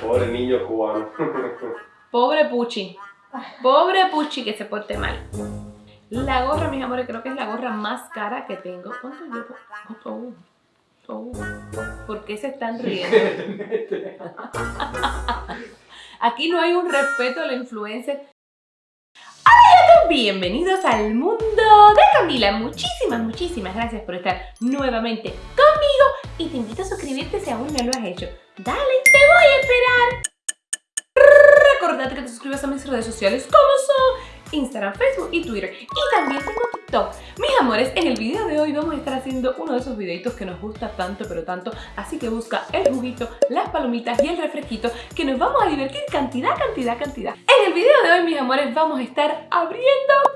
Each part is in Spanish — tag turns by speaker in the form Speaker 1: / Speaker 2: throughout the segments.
Speaker 1: Pobre niño cubano.
Speaker 2: Pobre Puchi. Pobre Puchi que se porte mal. La gorra, mis amores, creo que es la gorra más cara que tengo. ¿Cuánto yo? Oh, oh, oh. ¿Por qué se están riendo? Aquí no hay un respeto a la influencer. Hola bienvenidos al mundo de Camila. Muchísimas, muchísimas gracias por estar nuevamente conmigo y te invito a suscribirte si aún no lo has hecho. Dale, te voy a esperar. Recordate que te suscribas a mis redes sociales como son Instagram, Facebook y Twitter. Y también tengo TikTok. Mis amores, en el video de hoy vamos a estar haciendo uno de esos videitos que nos gusta tanto, pero tanto. Así que busca el juguito, las palomitas y el refresquito que nos vamos a divertir cantidad, cantidad, cantidad. En el video de hoy, mis amores, vamos a estar abriendo.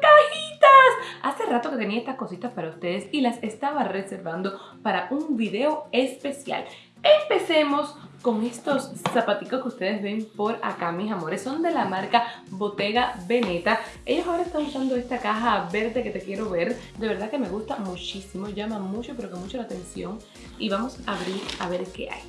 Speaker 2: Hace rato que tenía estas cositas para ustedes y las estaba reservando para un video especial. Empecemos con estos zapaticos que ustedes ven por acá, mis amores. Son de la marca Bottega Veneta. Ellos ahora están usando esta caja verde que te quiero ver. De verdad que me gusta muchísimo, llama mucho, pero que mucho la atención. Y vamos a abrir a ver qué hay.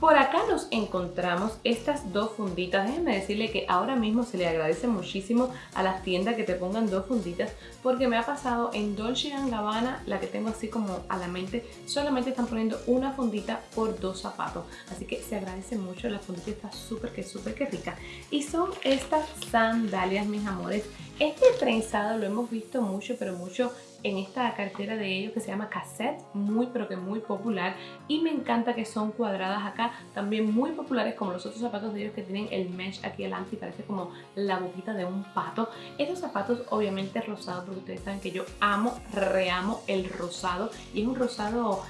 Speaker 2: Por acá nos encontramos estas dos funditas. Déjenme decirle que ahora mismo se le agradece muchísimo a las tiendas que te pongan dos funditas porque me ha pasado en Dolce Gabbana, la que tengo así como a la mente, solamente están poniendo una fundita por dos zapatos. Así que se agradece mucho, la fundita está súper que súper que rica. Y son estas sandalias, mis amores. Este trenzado lo hemos visto mucho, pero mucho en esta cartera de ellos que se llama Cassette, muy pero que muy popular y me encanta que son cuadradas acá, también muy populares como los otros zapatos de ellos que tienen el mesh aquí adelante y parece como la boquita de un pato. Estos zapatos obviamente rosados porque ustedes saben que yo amo, reamo el rosado y es un rosado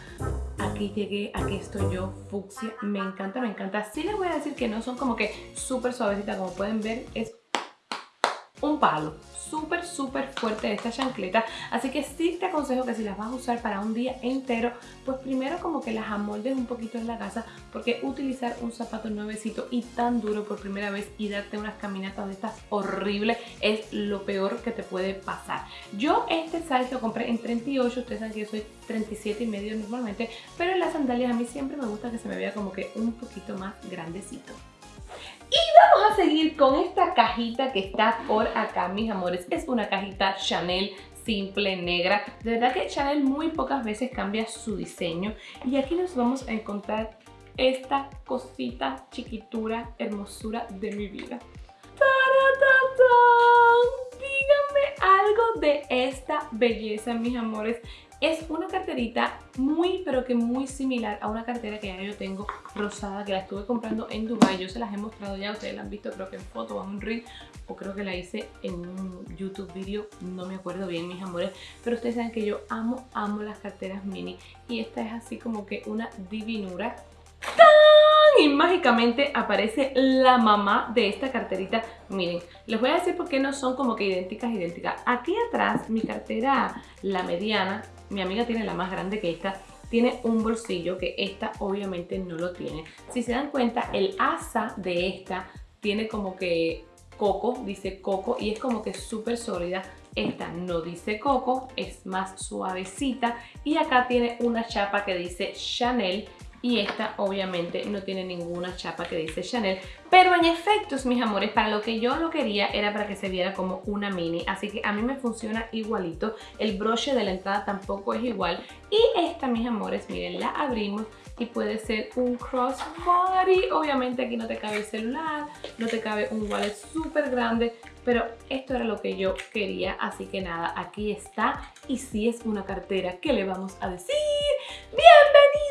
Speaker 2: aquí llegué, aquí estoy yo, fucsia, me encanta, me encanta. Sí les voy a decir que no son como que súper suavecitas, como pueden ver es un palo súper súper fuerte esta chancleta. Así que sí te aconsejo que si las vas a usar para un día entero pues primero como que las amoldes un poquito en la casa porque utilizar un zapato nuevecito y tan duro por primera vez y darte unas caminatas de estas horribles es lo peor que te puede pasar. Yo este size lo compré en 38 ustedes saben que yo soy 37 y medio normalmente pero en las sandalias a mí siempre me gusta que se me vea como que un poquito más grandecito y vamos a seguir con esta cajita que está por acá, mis amores. Es una cajita Chanel simple, negra. De verdad que Chanel muy pocas veces cambia su diseño. Y aquí nos vamos a encontrar esta cosita, chiquitura, hermosura de mi vida. Díganme algo de esta belleza, mis amores. Es una carterita muy pero que muy similar a una cartera que ya yo tengo rosada que la estuve comprando en Dubai. Yo se las he mostrado ya, ustedes la han visto creo que en foto o en un reel o creo que la hice en un YouTube video, no me acuerdo bien mis amores. Pero ustedes saben que yo amo, amo las carteras mini y esta es así como que una divinura. Y mágicamente aparece la mamá de esta carterita. Miren, les voy a decir por qué no son como que idénticas, idénticas. Aquí atrás, mi cartera, la mediana, mi amiga tiene la más grande que esta, tiene un bolsillo que esta obviamente no lo tiene. Si se dan cuenta, el asa de esta tiene como que coco, dice coco y es como que súper sólida. Esta no dice coco, es más suavecita y acá tiene una chapa que dice Chanel y esta obviamente no tiene ninguna chapa que dice Chanel. Pero en efectos mis amores para lo que yo lo quería era para que se viera como una mini. Así que a mí me funciona igualito. El broche de la entrada tampoco es igual. Y esta mis amores miren la abrimos y puede ser un crossbody. Obviamente aquí no te cabe el celular no te cabe un wallet súper grande pero esto era lo que yo quería. Así que nada aquí está. Y si es una cartera. ¿qué le vamos a decir? ¡Bienvenida a la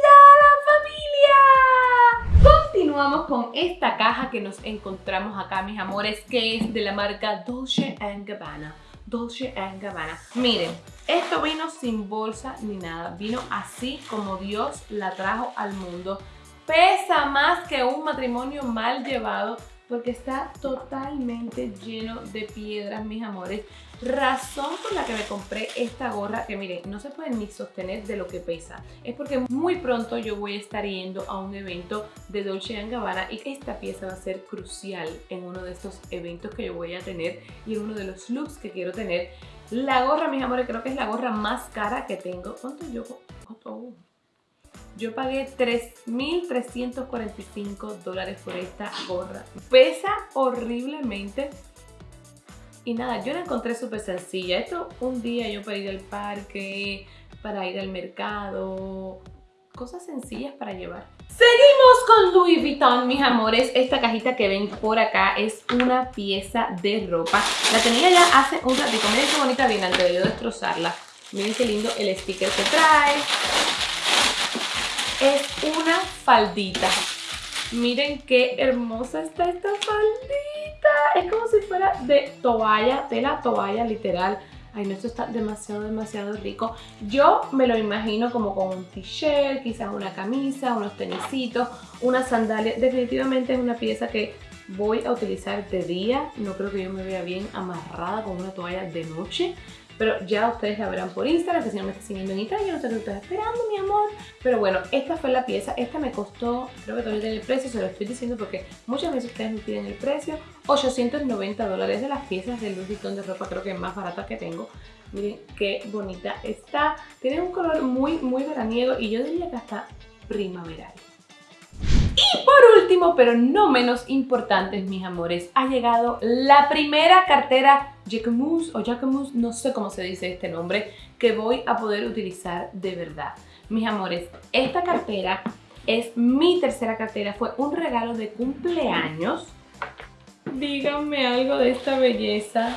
Speaker 2: Continuamos con esta caja que nos encontramos acá, mis amores, que es de la marca Dolce Gabbana. Dolce Gabbana. Miren, esto vino sin bolsa ni nada. Vino así como Dios la trajo al mundo. Pesa más que un matrimonio mal llevado porque está totalmente lleno de piedras, mis amores. Razón por la que me compré esta gorra, que miren, no se puede ni sostener de lo que pesa. Es porque muy pronto yo voy a estar yendo a un evento de Dolce Gabbana y esta pieza va a ser crucial en uno de estos eventos que yo voy a tener y en uno de los looks que quiero tener. La gorra, mis amores, creo que es la gorra más cara que tengo. ¿Cuánto yo? Yo pagué 3.345 dólares por esta gorra. Pesa horriblemente. Y nada, yo la encontré súper sencilla. Esto un día yo para ir al parque, para ir al mercado, cosas sencillas para llevar. Seguimos con Louis Vuitton, mis amores. Esta cajita que ven por acá es una pieza de ropa. La tenía ya hace un ratito. Miren qué bonita viene antes de yo destrozarla. Miren qué lindo el sticker que trae. Es una faldita. Miren qué hermosa está esta faldita. Es como si fuera de toalla, de la toalla literal ay no, esto está demasiado, demasiado rico. Yo me lo imagino como con un t-shirt, quizás una camisa, unos tenisitos, una sandalia. Definitivamente es una pieza que voy a utilizar de día. No creo que yo me vea bien amarrada con una toalla de noche. Pero ya ustedes la verán por Instagram, que si no me estás siguiendo en Instagram, yo no sé qué estás esperando, mi amor. Pero bueno, esta fue la pieza. Esta me costó, creo que todavía tiene el precio, se lo estoy diciendo porque muchas veces ustedes me piden el precio. 890 dólares de las piezas de Louis Vuitton de ropa, creo que es más barata que tengo. Miren qué bonita está. Tiene un color muy, muy veraniego y yo diría que hasta primaveral. Y por último, pero no menos importante, mis amores, ha llegado la primera cartera Jacquemus o Jacquemus, no sé cómo se dice este nombre, que voy a poder utilizar de verdad. Mis amores, esta cartera es mi tercera cartera, fue un regalo de cumpleaños. Díganme algo de esta belleza.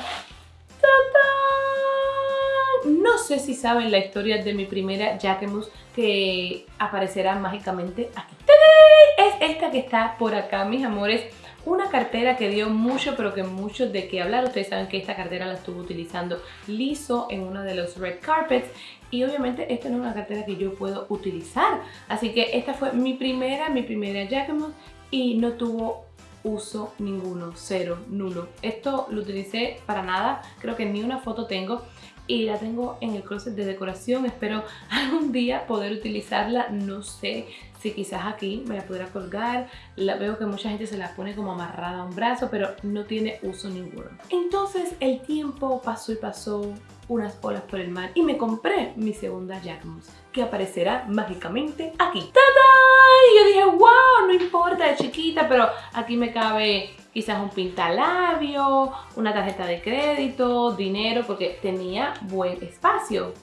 Speaker 2: No sé si saben la historia de mi primera Jacquemus que aparecerá mágicamente aquí esta que está por acá, mis amores. Una cartera que dio mucho, pero que mucho de qué hablar. Ustedes saben que esta cartera la estuve utilizando liso en uno de los red carpets. Y obviamente esta no es una cartera que yo puedo utilizar. Así que esta fue mi primera, mi primera Jacquemus. Y no tuvo uso ninguno, cero, nulo. Esto lo utilicé para nada, creo que ni una foto tengo y la tengo en el closet de decoración. Espero algún día poder utilizarla, no sé si quizás aquí me la pudiera colgar. La, veo que mucha gente se la pone como amarrada a un brazo, pero no tiene uso ninguno. Entonces el tiempo pasó y pasó unas olas por el mar y me compré mi segunda Jacquemus que aparecerá mágicamente aquí. ¡Tada! Y yo dije, wow, no importa, es chiquita, pero aquí me cabe quizás un pintalabio, una tarjeta de crédito, dinero, porque tenía buen espacio.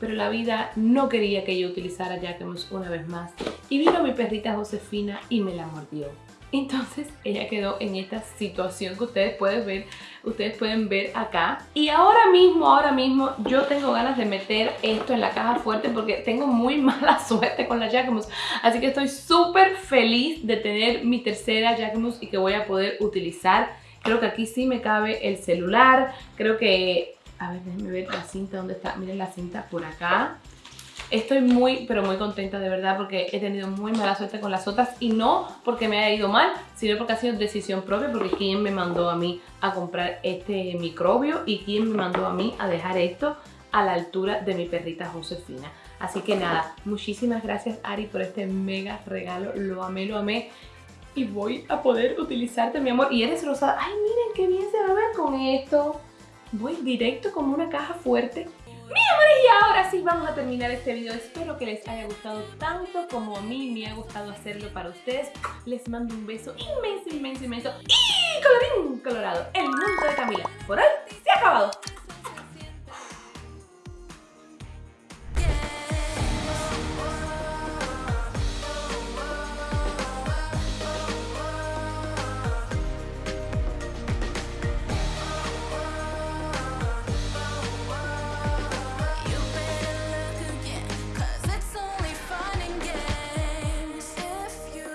Speaker 2: Pero la vida no quería que yo utilizara Jacquemus una vez más. Y vino mi perrita Josefina y me la mordió. Entonces ella quedó en esta situación que ustedes pueden ver, ustedes pueden ver acá. Y ahora mismo, ahora mismo yo tengo ganas de meter esto en la caja fuerte porque tengo muy mala suerte con la Jacquemus. Así que estoy súper feliz de tener mi tercera Jacquemus y que voy a poder utilizar. Creo que aquí sí me cabe el celular. Creo que... A ver, déjenme ver la cinta, ¿dónde está? Miren la cinta por acá. Estoy muy, pero muy contenta de verdad porque he tenido muy mala suerte con las otras y no porque me haya ido mal, sino porque ha sido decisión propia porque quien me mandó a mí a comprar este microbio y quien me mandó a mí a dejar esto a la altura de mi perrita Josefina. Así que nada, muchísimas gracias Ari por este mega regalo, lo amé, lo amé y voy a poder utilizarte mi amor. Y eres rosada, ay miren qué bien se va a ver con esto. Voy directo como una caja fuerte mi amores, y ahora sí vamos a terminar este video. Espero que les haya gustado tanto como a mí me ha gustado hacerlo para ustedes. Les mando un beso inmenso, inmenso, inmenso y colorín colorado. El mundo de Camila por hoy se ha acabado.